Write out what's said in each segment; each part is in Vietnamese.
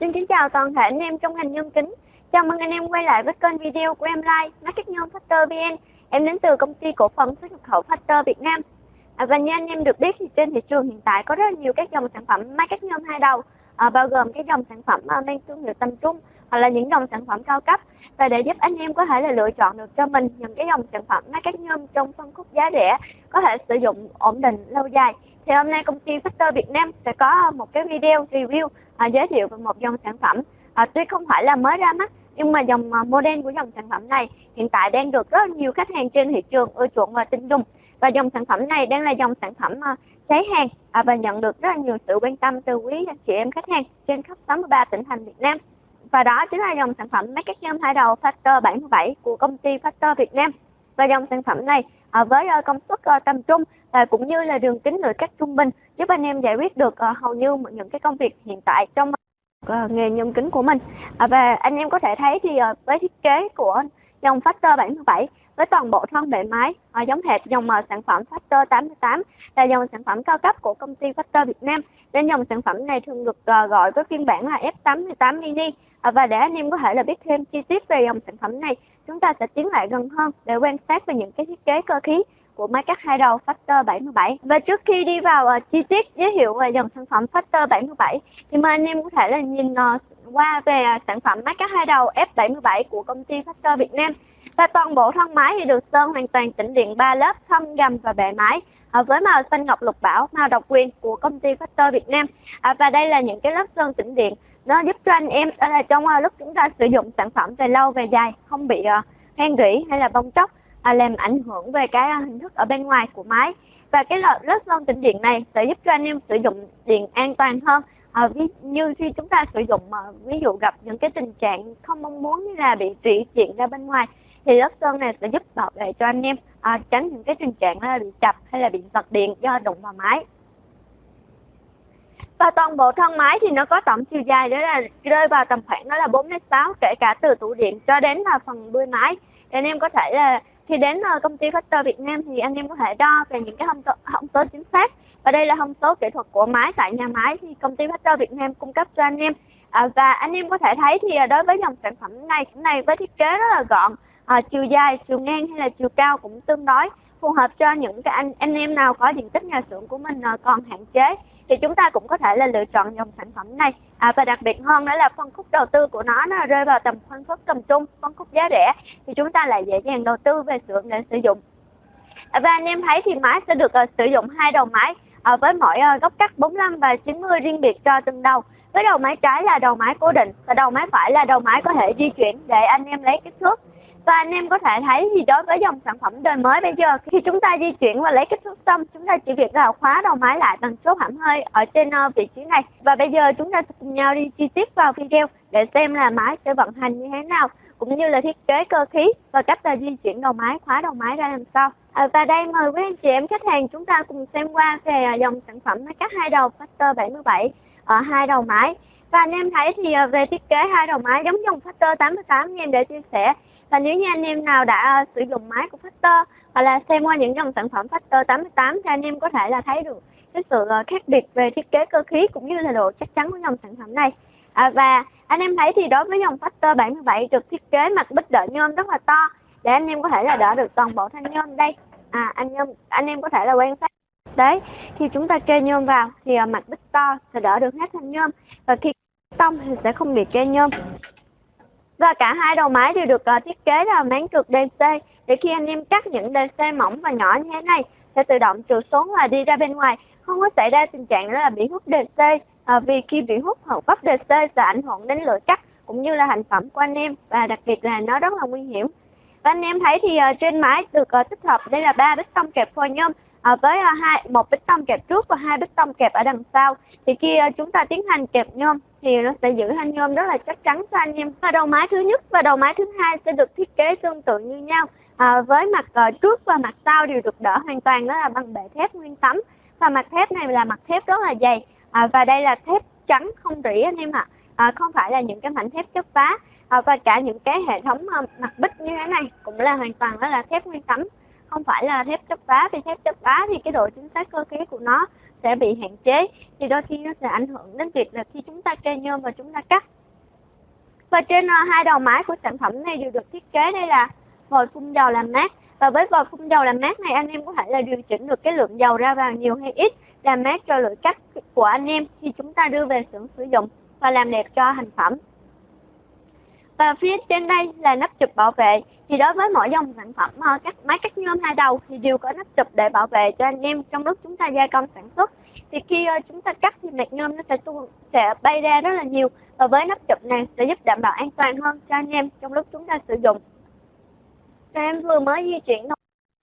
Xin kính chào toàn thể anh em trong ngành nhôm kính. Chào mừng anh em quay lại với kênh video của em Like, Market Nhôm Factor VN. Em đến từ công ty cổ phần xuất nhập khẩu Factor Việt Nam. À, và như anh em được biết thì trên thị trường hiện tại có rất nhiều các dòng sản phẩm market nhôm hai đầu, à, bao gồm các dòng sản phẩm à, mang thương hiệu tầm trung hoặc là những dòng sản phẩm cao cấp. Và để giúp anh em có thể là lựa chọn được cho mình những cái dòng sản phẩm market nhôm trong phân khúc giá rẻ có thể sử dụng ổn định lâu dài thì hôm nay công ty Factor Việt Nam sẽ có một cái video review à, giới thiệu về một dòng sản phẩm. À, tuy không phải là mới ra mắt nhưng mà dòng à, model của dòng sản phẩm này hiện tại đang được rất nhiều khách hàng trên thị trường ưa chuộng và tin dùng. Và dòng sản phẩm này đang là dòng sản phẩm à, cháy hàng à, và nhận được rất nhiều sự quan tâm từ quý anh chị em khách hàng trên khắp 63 tỉnh thành Việt Nam. Và đó chính là dòng sản phẩm máy cắt nhôm hai đầu Factor 77 của công ty Factor Việt Nam. Và dòng sản phẩm này à, với à, công suất à, tầm trung và cũng như là đường kính nội cắt trung bình giúp anh em giải quyết được uh, hầu như những cái công việc hiện tại trong uh, nghề nhôm kính của mình. À, và anh em có thể thấy thì uh, với thiết kế của dòng Factor 77 với toàn bộ thân bề máy uh, giống hệt dòng uh, sản phẩm Factor 88 là dòng sản phẩm cao cấp của công ty Factor Việt Nam. Nên dòng sản phẩm này thường được uh, gọi với phiên bản là F88 mini à, và để anh em có thể là biết thêm chi tiết về dòng sản phẩm này chúng ta sẽ tiến lại gần hơn để quan sát về những cái thiết kế cơ khí của máy cắt hai đầu Factor 77. Và trước khi đi vào uh, chi tiết giới thiệu về dòng sản phẩm Factor 77 thì mời anh em có thể là nhìn uh, qua về uh, sản phẩm máy cắt hai đầu F77 của công ty Factor Việt Nam. Và toàn bộ thân máy thì được sơn hoàn toàn tĩnh điện 3 lớp thâm gầm và bề máy à, ờ, với màu xanh ngọc lục bảo màu độc quyền của công ty Factor Việt Nam à, và đây là những cái lớp sơn tĩnh điện nó giúp cho anh em là trong uh, lúc chúng ta sử dụng sản phẩm về lâu về dài không bị uh, hen rỉ hay là bong tróc à, làm ảnh hưởng về cái à, hình thức ở bên ngoài của máy. Và cái lớp sơn tĩnh điện này sẽ giúp cho anh em sử dụng điện an toàn hơn. À, ví, như khi chúng ta sử dụng mà ví dụ gặp những cái tình trạng không mong muốn như là bị rỉ điện ra bên ngoài thì lớp sơn này sẽ giúp bảo vệ cho anh em à, tránh những cái tình trạng là bị chập hay là bị giật điện do đụng vào máy. Và toàn bộ thân máy thì nó có tổng chiều dài đó là rơi vào tầm khoảng đó là 4 đến 6 kể cả từ tủ điện cho đến là phần đuôi máy. Để anh em có thể là khi đến ờ, công ty Factor Việt Nam thì anh em có thể đo về những cái thông số, thông số chính xác. Và đây là thông số kỹ thuật của máy tại nhà máy thì công ty Factor Việt Nam cung cấp cho anh em. À, và anh em có thể thấy thì ờ, đối với dòng sản phẩm này này với thiết kế rất là gọn à, chiều dài chiều ngang hay là chiều cao cũng tương đối phù hợp cho những cái anh anh em nào có diện tích nhà xưởng của mình còn hạn chế thì chúng ta cũng có thể là lựa chọn dòng sản phẩm này. À, và đặc biệt hơn nữa là phân khúc đầu tư của nó nó rơi vào tầm phân khúc tầm trung phân khúc giá rẻ thì chúng ta lại dễ dàng đầu tư về xưởng để sử dụng. À, và anh em thấy thì máy sẽ được uh, sử dụng hai đầu máy uh, với mỗi uh, góc cắt 45 và 90 riêng biệt cho từng đầu. Với đầu máy trái là đầu máy cố định và đầu máy phải là đầu máy có thể di chuyển để anh em lấy kích thước và anh em có thể thấy thì đối với dòng sản phẩm đời mới bây giờ? Khi chúng ta di chuyển và lấy kích thước xong chúng ta chỉ việc là khóa đầu máy lại bằng số hãm hơi ở trên ờ, vị trí này. Và bây giờ chúng ta cùng nhau đi chi tiết vào video để xem là máy sẽ vận hành như thế nào cũng như là thiết kế cơ khí và cách là di chuyển đầu máy khóa đầu máy ra làm sao. À, và đây mời quý anh chị em khách hàng chúng ta cùng xem qua về à, dòng sản phẩm máy cắt hai đầu Factor 77 ở ờ, hai đầu máy. Và anh em thấy thì ờ, về thiết kế hai đầu máy giống dòng Factor 88 như em đã chia sẻ và nếu như anh em nào đã ờ, sử dụng máy của Factor hoặc là xem qua những dòng sản phẩm Factor 88 thì anh em có thể là thấy được cái sự ờ, khác biệt về thiết kế cơ khí cũng như là độ chắc chắn của dòng sản phẩm này. À, và anh em thấy thì đối với dòng Factor 77 được thiết kế mặt bích đỡ nhôm rất là to để anh em có thể là đỡ được toàn bộ thanh nhôm đây. À anh em anh em có thể là quan sát đấy khi chúng ta kê nhôm vào thì ờ, mặt bích to sẽ đỡ được hết thanh nhôm và khi tông thì sẽ không bị kê nhôm và cả hai đầu máy đều được uh, thiết kế là máng trượt DC để khi anh em cắt những DC mỏng và nhỏ như thế này sẽ tự động trượt xuống và đi ra bên ngoài. Không có xảy ra tình trạng đó là bị hút DC à, ờ, vì khi bị hút hoặc vấp DC sẽ ảnh hưởng đến lưỡi cắt cũng như là thành phẩm của anh em và đặc biệt là nó rất là nguy hiểm. Và anh em thấy thì uh, trên máy được uh, tích hợp đây là ba bích tông kẹp phôi nhôm với hai một bích tông kẹp trước và hai bích tông kẹp ở đằng sau. Thì khi chúng ta tiến hành kẹp nhôm thì nó sẽ giữ thanh nhôm rất là chắc chắn cho anh em. Và đầu máy thứ nhất và đầu máy thứ hai sẽ được thiết kế tương tự như nhau. À, với mặt uh, trước và mặt sau đều được đỡ hoàn toàn đó là bằng bệ thép nguyên tấm. Và mặt thép này là mặt thép rất là dày. À, và đây là thép trắng không rỉ anh em ạ. À, không phải là những cái mảnh thép chất phá. À, và cả những cái hệ thống uh, mặt bích như thế này cũng là hoàn toàn đó là thép nguyên tấm. Không phải là thép chất vá vì thép chất vá thì cái độ chính xác cơ khí của nó sẽ bị hạn chế. Thì đôi khi nó sẽ ảnh hưởng đến việc là khi chúng ta kê nhôm và chúng ta cắt. Và trên ờ, hai đầu máy của sản phẩm này đều được thiết kế đây là vòi phun dầu làm mát. Và với vòi phun dầu làm mát này, anh em có thể là điều chỉnh được cái lượng dầu ra vào nhiều hay ít, làm mát cho lưỡi cắt của anh em khi chúng ta đưa về xưởng sử dụng và làm đẹp cho thành phẩm và phía trên đây là nắp chụp bảo vệ. Thì đối với mỗi dòng sản phẩm ờ, các máy cắt nhôm hai đầu thì đều có nắp chụp để bảo vệ cho anh em trong lúc chúng ta gia công sản xuất. Thì khi ờ, chúng ta cắt thì mạch nhôm nó sẽ tu, sẽ bay ra rất là nhiều. Và với nắp chụp này sẽ giúp đảm bảo an toàn hơn cho anh em trong lúc chúng ta sử dụng. Và em vừa mới di chuyển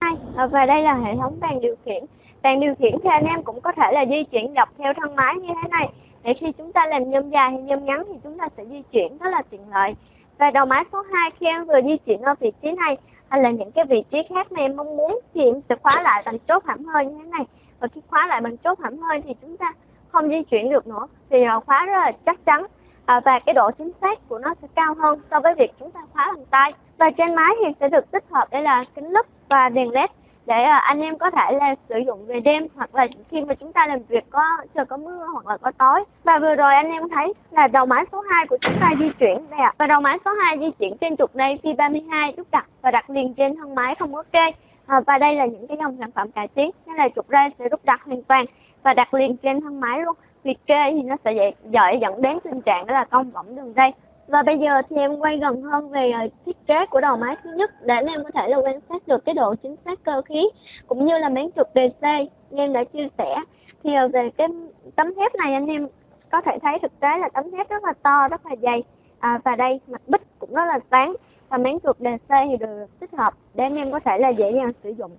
hai ờ, và đây là hệ thống bàn điều khiển. Bàn điều khiển thì anh em cũng có thể là di chuyển dọc theo thân máy như thế này. Để khi chúng ta làm nhôm dài hay nhôm ngắn thì chúng ta sẽ di chuyển rất là tiện lợi và đầu máy số 2 khi em vừa di chuyển ở vị trí này hay là những cái vị trí khác mà em mong muốn thì em sẽ khóa lại bằng chốt hãm hơi như thế này. Và khi khóa lại bằng chốt hãm hơi thì chúng ta không di chuyển được nữa thì khóa rất là chắc chắn. À, và cái độ chính xác của nó sẽ cao hơn so với việc chúng ta khóa bằng tay. Và trên máy thì sẽ được tích hợp đây là kính lúp và đèn led để anh em có thể là sử dụng về đêm hoặc là khi mà chúng ta làm việc có trời có mưa hoặc là có tối. Và vừa rồi anh em thấy là đầu máy số 2 của chúng ta di chuyển đây ạ. Và đầu máy số 2 di chuyển trên trục đây phi 32 đúc đặt và đặt liền trên thân máy không có kê à, và đây là những cái dòng sản phẩm cải tiến nên là trục dây sẽ đúc đặt hoàn toàn và đặt liền trên thân máy luôn. Việc kê thì nó sẽ dễ dẫn đến tình trạng đó là cong võng đường dây và bây giờ thì em quay gần hơn về ờ, thiết kế của đầu máy thứ nhất để anh em có thể là quan sát được cái độ chính xác cơ khí cũng như là miếng trục DC như em đã chia sẻ. Thì ờ, về cái tấm thép này anh em có thể thấy thực tế là tấm thép rất là to rất là dày. À, và đây mặt bích cũng rất là sáng và miếng trục DC thì được tích hợp để anh em có thể là dễ dàng sử dụng.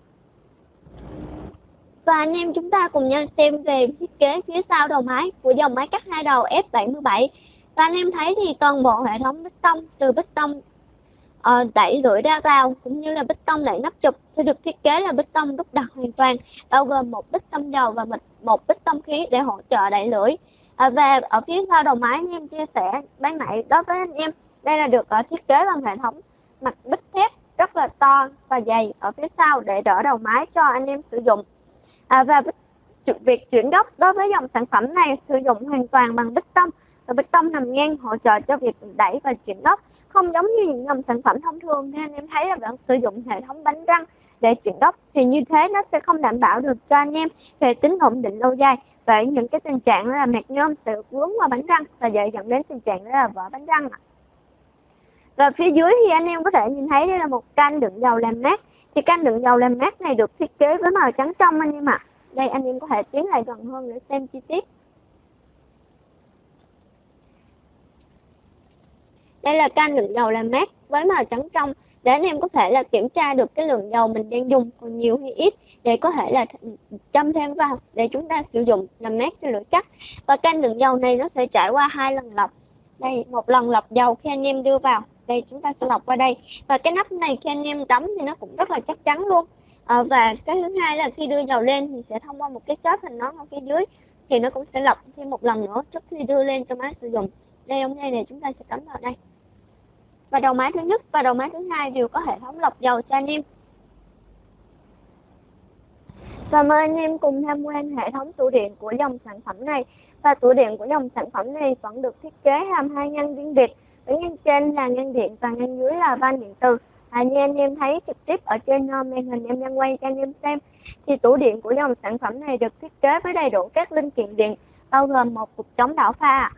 Và anh em chúng ta cùng nhau xem về thiết kế phía sau đầu máy của dòng máy cắt hai đầu F77 và anh em thấy thì toàn bộ hệ thống bích tông từ bích tông uh, đẩy lưỡi ra vào cũng như là bích tông đẩy nắp chụp sẽ được thiết kế là bích tông đúc đặc hoàn toàn bao gồm một bích tông dầu và một, một bích tông khí để hỗ trợ đẩy lưỡi. À, và ở phía sau đầu máy anh em chia sẻ ban nãy đối với anh em đây là được uh, thiết kế bằng hệ thống mặt bích thép rất là to và dày ở phía sau để đỡ đầu máy cho anh em sử dụng. À, và việc chuyển gốc đối với dòng sản phẩm này sử dụng hoàn toàn bằng bích tông và bê tông nằm ngang hỗ trợ cho việc đẩy và chuyển gốc không giống như những dòng sản phẩm thông thường nên em thấy là bạn sử dụng hệ thống bánh răng để chuyển gốc thì như thế nó sẽ không đảm bảo được cho anh em về tính ổn định lâu dài. Và những cái tình trạng là mạc nhôm sẽ vướng vào bánh răng và dễ dẫn đến tình trạng đó là vỡ bánh răng và phía dưới thì anh em có thể nhìn thấy đây là một can đựng dầu làm mát. Thì can đựng dầu làm mát này được thiết kế với màu trắng trong anh em ạ. Đây anh em có thể tiến lại gần hơn để xem chi tiết. Đây là can đựng dầu làm mát với màu trắng trong. Để anh em có thể là kiểm tra được cái lượng dầu mình đang dùng còn nhiều hay ít để có thể là châm thêm vào để chúng ta sử dụng làm mát cho lưỡi cắt. Và can đựng dầu này nó sẽ trải qua hai lần lọc. Đây một lần lọc dầu khi anh em đưa vào. Đây chúng ta sẽ lọc qua đây. Và cái nắp này khi anh em đóng thì nó cũng rất là chắc chắn luôn. À, và cái thứ hai là khi đưa dầu lên thì sẽ thông qua một cái chốt hình nón ở phía dưới thì nó cũng sẽ lọc thêm một lần nữa trước khi đưa lên cho máy sử dụng. Đây ống nay này chúng ta sẽ cắm vào đây và đầu máy thứ nhất và đầu máy thứ hai đều có hệ thống lọc dầu cho anh em. Và mời anh em cùng tham quan hệ thống tủ điện của dòng sản phẩm này. Và tủ điện của dòng sản phẩm này vẫn được thiết kế làm hai ngăn riêng biệt. Ở ngăn trên là ngăn điện và ngăn dưới là van điện từ. À, như anh em thấy trực tiếp ở trên ờ, màn hình em đang quay cho anh em xem thì tủ điện của dòng sản phẩm này được thiết kế với đầy đủ các linh kiện điện bao gồm một cục chống đảo pha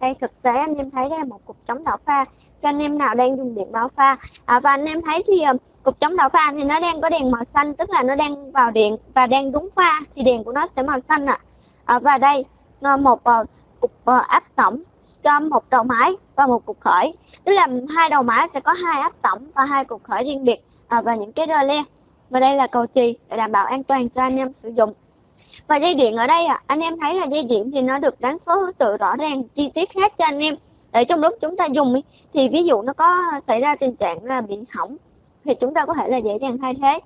đây thực tế anh em thấy đây là một cục chống đảo pha cho anh em nào đang dùng điện báo pha. À, và anh em thấy thì ờ, cục chống đảo pha thì nó đang có đèn màu xanh tức là nó đang vào điện và đang đúng pha thì đèn của nó sẽ màu xanh ạ. À. à, và đây ờ, một uh, cục uh, áp tổng cho một đầu máy và một cục khởi. Tức là hai đầu máy sẽ có hai áp tổng và hai cục khởi riêng biệt à, và những cái rơ le và đây là cầu chì để đảm bảo an toàn cho anh em sử dụng. Và dây điện ở đây à, anh em thấy là dây điện thì nó được đánh số thứ tự rõ ràng chi tiết hết cho anh em để trong lúc chúng ta dùng thì ví dụ nó có xảy ra tình trạng là bị hỏng, thì chúng ta có thể là dễ dàng thay thế.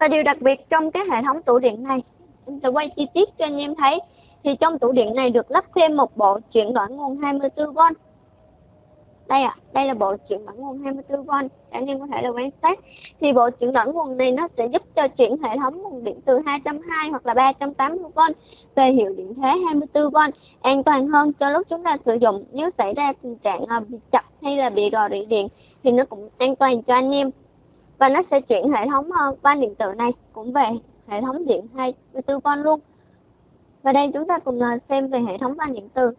Và điều đặc biệt trong cái hệ thống tủ điện này em sẽ quay chi tiết cho anh em thấy, thì trong tủ điện này được lắp thêm một bộ chuyển đổi nguồn 24V đây ạ, à, đây là bộ chuyển đổi nguồn 24V anh em có thể là quan sát. Thì bộ chuyển đổi nguồn này nó sẽ giúp cho chuyển hệ thống nguồn điện từ 220 hoặc là 380V về hiệu điện thế 24V an toàn hơn cho lúc chúng ta sử dụng. Nếu xảy ra tình trạng à, bị chập hay là bị rò rỉ điện thì nó cũng an toàn cho anh em. Và nó sẽ chuyển hệ thống à, van điện tử này cũng về hệ thống điện 24V luôn. Và đây chúng ta cùng à, xem về hệ thống van điện tử.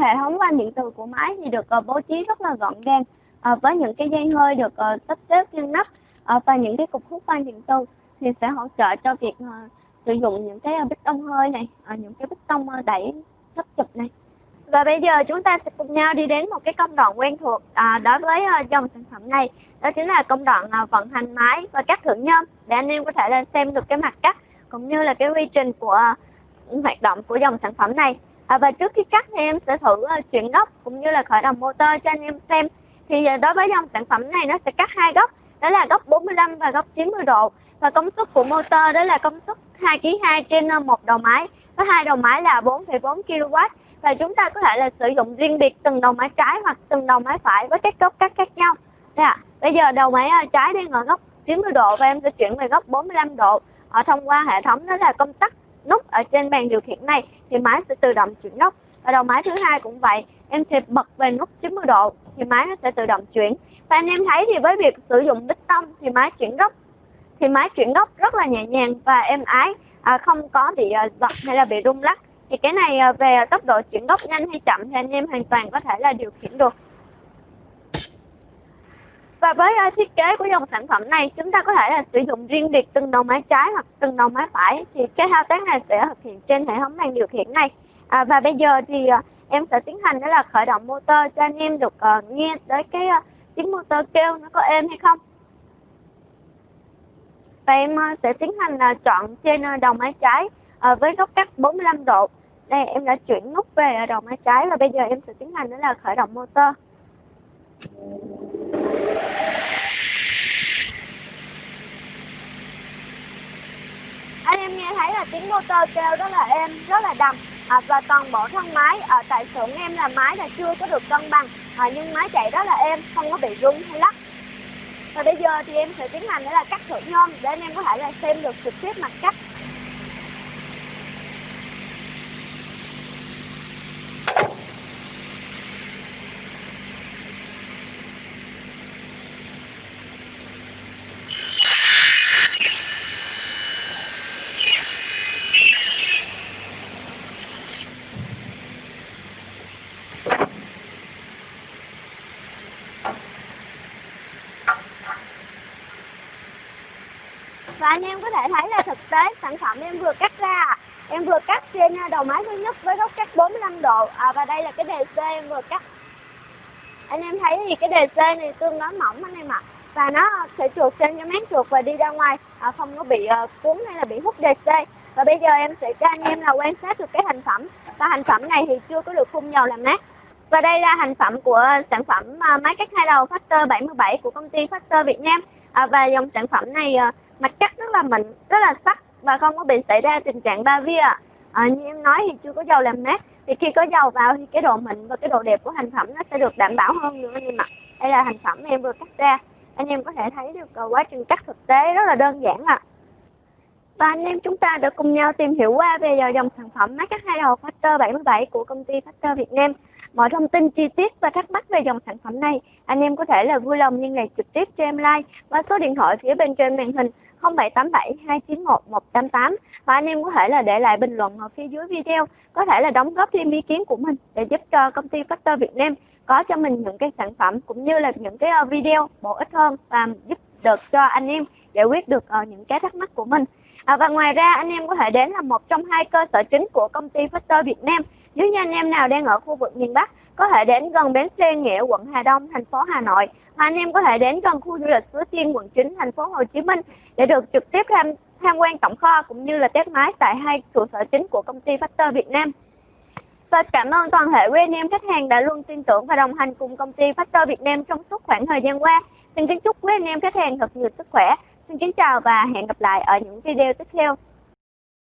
Hệ thống van điện từ của máy thì được uh, bố trí rất là gọn gàng uh, với những cái dây hơi được sắp xếp ngăn nắp và những cái cục hút van điện từ thì sẽ hỗ trợ cho việc sử dụng những cái bích tông hơi này những cái bích tông đẩy thấp chụp này. Và bây giờ chúng ta sẽ cùng nhau đi đến một cái công đoạn quen thuộc à, đối với uh, dòng sản phẩm này. Đó chính là công đoạn uh, vận hành máy và cắt thử nhôm để anh em có thể là xem được cái mặt cắt cũng như là cái quy trình của uh, hoạt động của dòng sản phẩm này à, và trước khi cắt thì em sẽ thử uh, chuyển góc cũng như là khởi động motor cho anh em xem thì uh, đối với dòng sản phẩm này nó sẽ cắt hai góc đó là góc 45 và góc 90 độ và công suất của motor đó là công suất 2 kg 2 trên ờ, một đầu máy có hai đầu máy là 4,4 kW và chúng ta có thể là sử dụng riêng biệt từng đầu máy trái hoặc từng đầu máy phải với các góc cắt khác nhau. Đây. Bây giờ đầu máy trái đang ở góc 90 độ và em sẽ chuyển về góc 45 độ. Ở thông qua hệ thống đó là công tắc nút ở trên bàn điều khiển này thì máy sẽ tự động chuyển góc. Và đầu máy thứ hai cũng vậy, em sẽ bật về nút 90 độ thì máy nó sẽ tự động chuyển. Và anh em thấy thì với việc sử dụng bích tông thì máy chuyển góc thì máy chuyển góc rất là nhẹ nhàng và êm ái, à, không có bị à, giật hay là bị rung lắc thì cái này à, về tốc độ chuyển góc nhanh hay chậm thì anh em hoàn toàn có thể là điều khiển được và với uh, thiết kế của dòng sản phẩm này chúng ta có thể là sử dụng riêng biệt từng đầu máy trái hoặc từng đầu máy phải. Thì cái thao tác này sẽ thực hiện trên hệ thống bàn điều khiển này. À, và bây giờ thì uh, em sẽ tiến hành đó là khởi động motor cho anh em được uh, nghe tới cái uh, tiếng motor kêu nó có êm hay không. Và em uh, sẽ tiến hành uh, chọn trên uh, đầu máy trái uh, với góc cắt 45 độ. Đây em đã chuyển nút về đầu máy trái và bây giờ em sẽ tiến hành đó là khởi động motor em nghe thấy là tiếng motor kêu rất là êm rất là đầm. À, và toàn bộ thân máy ở tại xưởng em là máy là chưa có được cân bằng. À, nhưng máy chạy rất là êm không có bị rung hay lắc. Và bây giờ thì em sẽ tiến hành để là cắt thử nhôm để anh em có thể là xem được trực tiếp mặt cắt. Và anh em có thể thấy là thực tế sản phẩm em vừa cắt ra em vừa cắt trên à, đầu máy thứ nhất với góc cắt 45 độ. À, và đây là cái đề C em vừa cắt. Anh em thấy thì cái đề C này tương đối mỏng anh em ạ. À. và nó sẽ trượt trên cái máng trượt và đi ra ngoài à, không có bị uh, cuốn hay là bị hút đề C. Và bây giờ em sẽ cho anh em là quan sát được cái thành phẩm. Và thành phẩm này thì chưa có được phun dầu làm mát. Và đây là thành phẩm của sản phẩm à, máy cắt hai đầu Factor 77 của công ty Factor Việt Nam. À, và dòng sản phẩm này uh, mặt cắt rất là mịn rất là sắc và không có bị xảy ra tình trạng ba vía à, như em nói thì chưa có dầu làm mát. Thì khi có dầu vào thì cái độ mịn và cái độ đẹp của thành phẩm nó sẽ được đảm bảo hơn nữa anh em ạ. Đây là thành phẩm em vừa cắt ra. Anh em có thể thấy được à, quá trình cắt thực tế rất là đơn giản ạ. À. và anh em chúng ta đã cùng nhau tìm hiểu qua về dòng sản phẩm máy cắt hai đầu Factor 77 của công ty Factor Việt Nam. Mọi thông tin chi tiết và thắc mắc về dòng sản phẩm này, anh em có thể là vui lòng liên lạc trực tiếp cho em like qua số điện thoại phía bên trên màn hình. 0787 291 188 và anh em có thể là để lại bình luận ở phía dưới video, có thể là đóng góp thêm ý kiến của mình để giúp cho công ty Factor Việt Nam có cho mình những cái sản phẩm cũng như là những cái ờ, video bổ ích hơn và giúp được cho anh em giải quyết được ờ, những cái thắc mắc của mình. À, và ngoài ra anh em có thể đến là một trong hai cơ sở chính của công ty Factor Việt Nam nếu như anh em nào đang ở khu vực miền Bắc có thể đến gần bến xe Nghĩa, quận Hà Đông, thành phố Hà Nội mà anh em có thể đến gần khu du lịch Suối Tiên, quận 9, thành phố Hồ Chí Minh để được trực tiếp tham tham quan tổng kho cũng như là test máy tại hai trụ sở chính của công ty Factor Việt Nam. Và cảm ơn toàn thể quý anh em khách hàng đã luôn tin tưởng và đồng hành cùng công ty Factor Việt Nam trong suốt khoảng thời gian qua. Xin kính chúc quý anh em khách hàng thật nhiều sức khỏe. Xin kính chào và hẹn gặp lại ở những video tiếp theo.